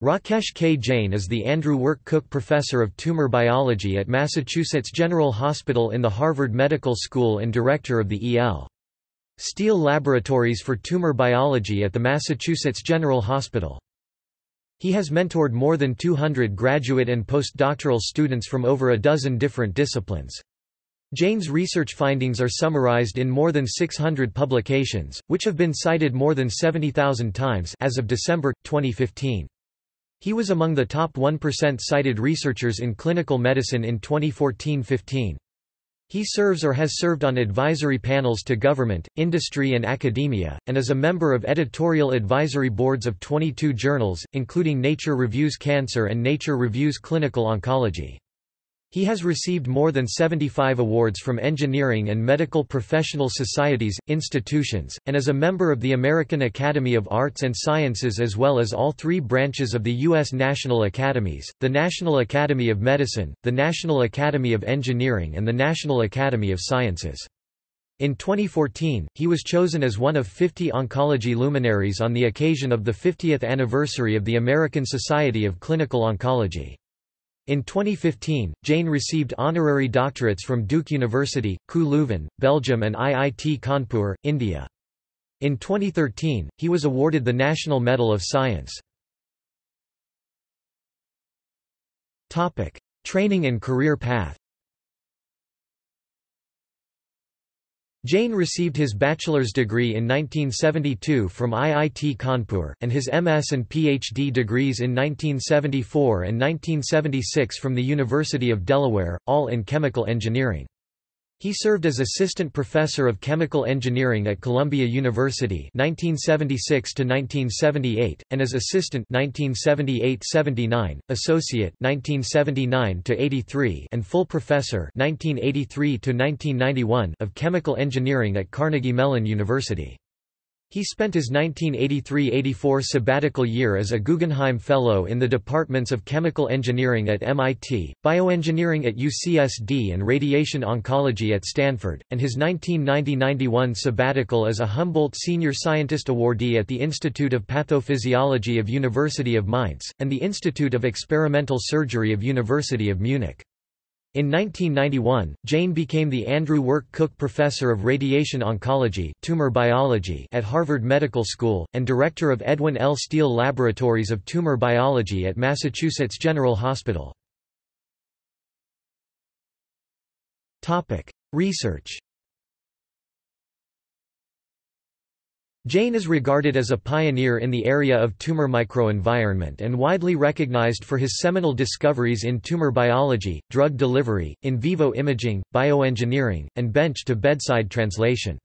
Rakesh K. Jain is the Andrew Werk Cook Professor of Tumor Biology at Massachusetts General Hospital in the Harvard Medical School and Director of the E.L. Steele Laboratories for Tumor Biology at the Massachusetts General Hospital. He has mentored more than 200 graduate and postdoctoral students from over a dozen different disciplines. Jain's research findings are summarized in more than 600 publications, which have been cited more than 70,000 times as of December, 2015. He was among the top 1% cited researchers in clinical medicine in 2014-15. He serves or has served on advisory panels to government, industry and academia, and is a member of editorial advisory boards of 22 journals, including Nature Reviews Cancer and Nature Reviews Clinical Oncology. He has received more than 75 awards from engineering and medical professional societies, institutions, and is a member of the American Academy of Arts and Sciences as well as all three branches of the U.S. National Academies, the National Academy of Medicine, the National Academy of Engineering and the National Academy of Sciences. In 2014, he was chosen as one of 50 oncology luminaries on the occasion of the 50th anniversary of the American Society of Clinical Oncology. In 2015, Jain received honorary doctorates from Duke University, KU Leuven, Belgium and IIT Kanpur, India. In 2013, he was awarded the National Medal of Science. Training and career path Jain received his bachelor's degree in 1972 from IIT Kanpur, and his MS and PhD degrees in 1974 and 1976 from the University of Delaware, all in chemical engineering. He served as assistant professor of chemical engineering at Columbia University 1976 to 1978 and as assistant 1978-79, associate 1979 to 83 and full professor 1983 to 1991 of chemical engineering at Carnegie Mellon University. He spent his 1983–84 sabbatical year as a Guggenheim Fellow in the departments of Chemical Engineering at MIT, Bioengineering at UCSD and Radiation Oncology at Stanford, and his 1990–91 sabbatical as a Humboldt Senior Scientist Awardee at the Institute of Pathophysiology of University of Mainz, and the Institute of Experimental Surgery of University of Munich. In 1991, Jain became the Andrew Werk Cook Professor of Radiation Oncology tumor biology at Harvard Medical School, and Director of Edwin L. Steele Laboratories of Tumor Biology at Massachusetts General Hospital. Research Jain is regarded as a pioneer in the area of tumor microenvironment and widely recognized for his seminal discoveries in tumor biology, drug delivery, in vivo imaging, bioengineering, and bench-to-bedside translation.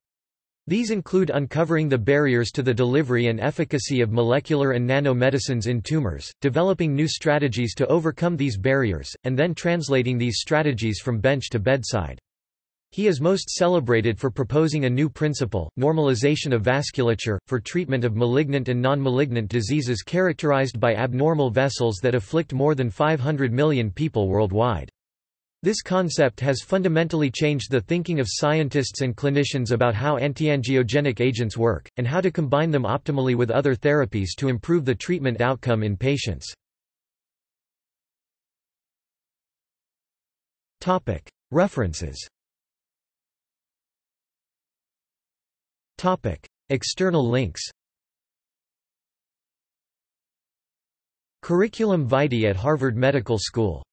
These include uncovering the barriers to the delivery and efficacy of molecular and nanomedicines in tumors, developing new strategies to overcome these barriers, and then translating these strategies from bench to bedside. He is most celebrated for proposing a new principle, normalization of vasculature, for treatment of malignant and non-malignant diseases characterized by abnormal vessels that afflict more than 500 million people worldwide. This concept has fundamentally changed the thinking of scientists and clinicians about how antiangiogenic agents work, and how to combine them optimally with other therapies to improve the treatment outcome in patients. References External links Curriculum vitae at Harvard Medical School